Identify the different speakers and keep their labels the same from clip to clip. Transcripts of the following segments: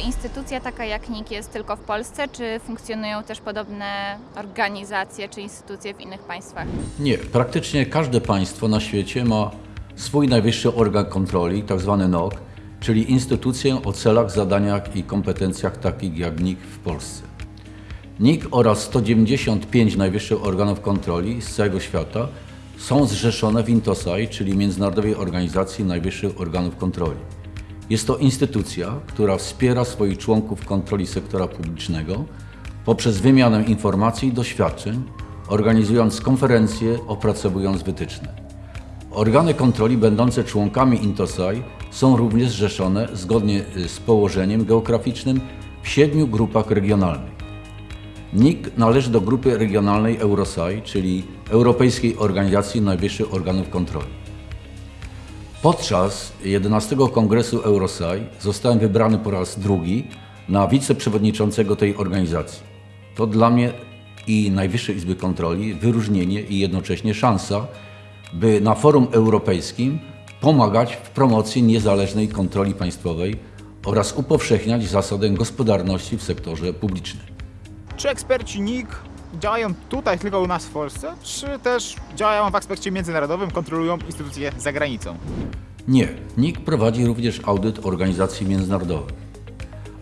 Speaker 1: Instytucja taka jak NIK jest tylko w Polsce, czy funkcjonują też podobne organizacje czy instytucje w innych państwach?
Speaker 2: Nie, praktycznie każde państwo na świecie ma swój najwyższy organ kontroli, tzw. NOC, czyli instytucję o celach, zadaniach i kompetencjach takich jak NIK w Polsce. NIK oraz 195 najwyższych organów kontroli z całego świata są zrzeszone w INTOSAI, czyli Międzynarodowej Organizacji Najwyższych Organów Kontroli. Jest to instytucja, która wspiera swoich członków kontroli sektora publicznego poprzez wymianę informacji i doświadczeń, organizując konferencje, opracowując wytyczne. Organy kontroli będące członkami INTOSAI są również zrzeszone zgodnie y, z położeniem geograficznym w siedmiu grupach regionalnych. NIK należy do grupy regionalnej Eurosai, czyli Europejskiej Organizacji Najwyższych Organów Kontroli. Podczas 11 Kongresu Eurosai zostałem wybrany po raz drugi na wiceprzewodniczącego tej organizacji. To dla mnie i Najwyższej Izby Kontroli wyróżnienie i jednocześnie szansa, by na forum europejskim pomagać w promocji niezależnej kontroli państwowej oraz upowszechniać zasadę gospodarności w sektorze publicznym.
Speaker 3: Czy eksperci NIK działają tutaj tylko u nas w Polsce, czy też działają w aspekcie międzynarodowym, kontrolują instytucje za granicą?
Speaker 2: Nie, NIK prowadzi również audyt organizacji międzynarodowych.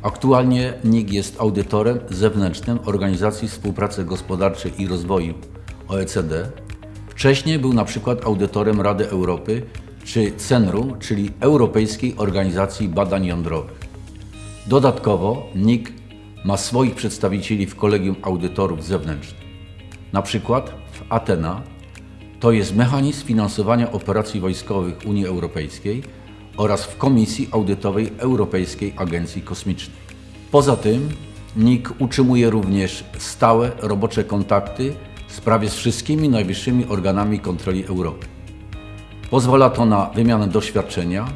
Speaker 2: Aktualnie NIK jest audytorem zewnętrznym Organizacji Współpracy Gospodarczej i Rozwoju OECD. Wcześniej był na przykład audytorem Rady Europy czy CENRU, czyli Europejskiej Organizacji Badań Jądrowych. Dodatkowo NIK ma swoich przedstawicieli w Kolegium Audytorów Zewnętrznych. Na przykład w Atena to jest mechanizm finansowania operacji wojskowych Unii Europejskiej oraz w Komisji Audytowej Europejskiej Agencji Kosmicznej. Poza tym NIK utrzymuje również stałe robocze kontakty z prawie z wszystkimi najwyższymi organami kontroli Europy. Pozwala to na wymianę doświadczenia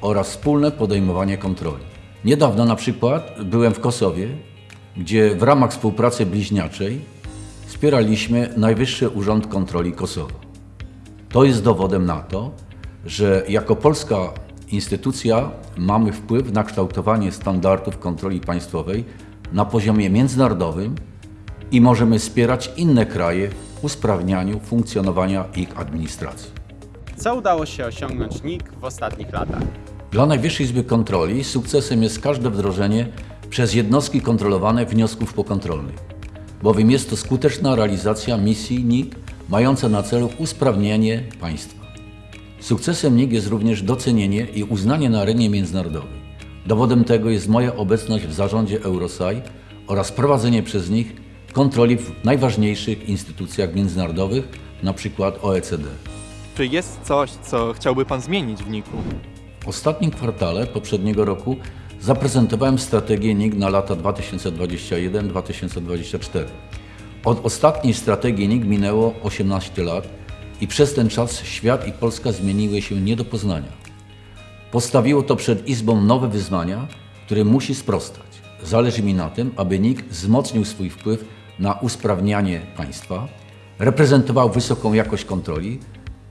Speaker 2: oraz wspólne podejmowanie kontroli. Niedawno na przykład byłem w Kosowie, gdzie w ramach współpracy bliźniaczej wspieraliśmy Najwyższy Urząd Kontroli Kosowa. To jest dowodem na to, że jako polska instytucja mamy wpływ na kształtowanie standardów kontroli państwowej na poziomie międzynarodowym i możemy wspierać inne kraje w usprawnianiu funkcjonowania ich administracji.
Speaker 4: Co udało się osiągnąć NIK w ostatnich latach?
Speaker 2: Dla Najwyższej Izby Kontroli sukcesem jest każde wdrożenie przez jednostki kontrolowane wniosków pokontrolnych, bowiem jest to skuteczna realizacja misji NIK mająca na celu usprawnienie państwa. Sukcesem NIK jest również docenienie i uznanie na arenie międzynarodowej. Dowodem tego jest moja obecność w zarządzie Eurosai oraz prowadzenie przez nich kontroli w najważniejszych instytucjach międzynarodowych, np. OECD.
Speaker 5: Czy jest coś, co chciałby Pan zmienić w NIK-u?
Speaker 2: W ostatnim kwartale poprzedniego roku zaprezentowałem strategię NIK na lata 2021-2024. Od ostatniej strategii NIK minęło 18 lat i przez ten czas świat i Polska zmieniły się nie do poznania. Postawiło to przed Izbą nowe wyzwania, które musi sprostać. Zależy mi na tym, aby NIK wzmocnił swój wpływ na usprawnianie państwa, reprezentował wysoką jakość kontroli,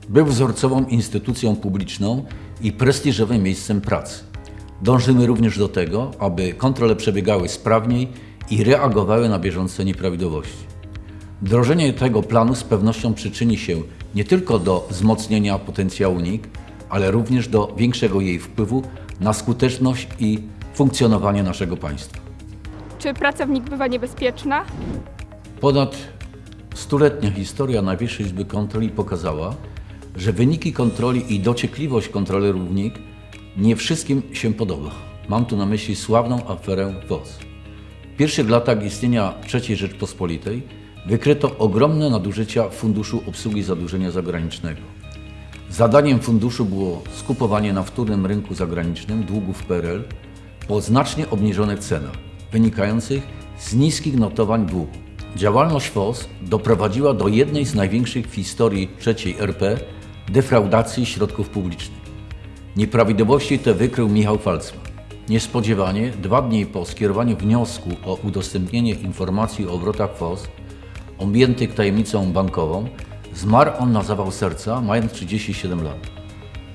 Speaker 2: był wzorcową instytucją publiczną i prestiżowym miejscem pracy. Dążymy również do tego, aby kontrole przebiegały sprawniej i reagowały na bieżące nieprawidłowości. Wdrożenie tego planu z pewnością przyczyni się nie tylko do wzmocnienia potencjału NIK, ale również do większego jej wpływu na skuteczność i funkcjonowanie naszego państwa.
Speaker 6: Czy pracownik bywa niebezpieczna?
Speaker 2: Ponad stuletnia historia Najwyższej Izby Kontroli pokazała, że wyniki kontroli i dociekliwość kontrolerów NIK nie wszystkim się podoba. Mam tu na myśli sławną aferę WOS. W pierwszych latach istnienia III Rzeczpospolitej wykryto ogromne nadużycia Funduszu Obsługi Zadłużenia Zagranicznego. Zadaniem funduszu było skupowanie na wtórnym rynku zagranicznym długów PRL po znacznie obniżonych cenach, wynikających z niskich notowań długu. Działalność FOS doprowadziła do jednej z największych w historii III RP defraudacji środków publicznych. Nieprawidłowości te wykrył Michał Falcman. Niespodziewanie, dwa dni po skierowaniu wniosku o udostępnienie informacji o obrotach FOS objętych tajemnicą bankową, zmarł on na zawał serca, mając 37 lat.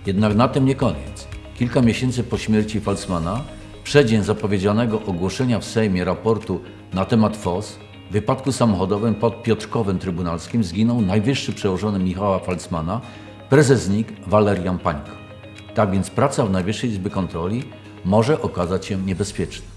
Speaker 2: Jednak na tym nie koniec. Kilka miesięcy po śmierci Falcmana, przeddzień zapowiedzianego ogłoszenia w Sejmie raportu na temat FOS, w wypadku samochodowym pod Piotrkowem Trybunalskim zginął najwyższy przełożony Michała Falcmana, prezes NIK Walerian Pańko. Tak więc praca w Najwyższej Izby Kontroli może okazać się niebezpieczna.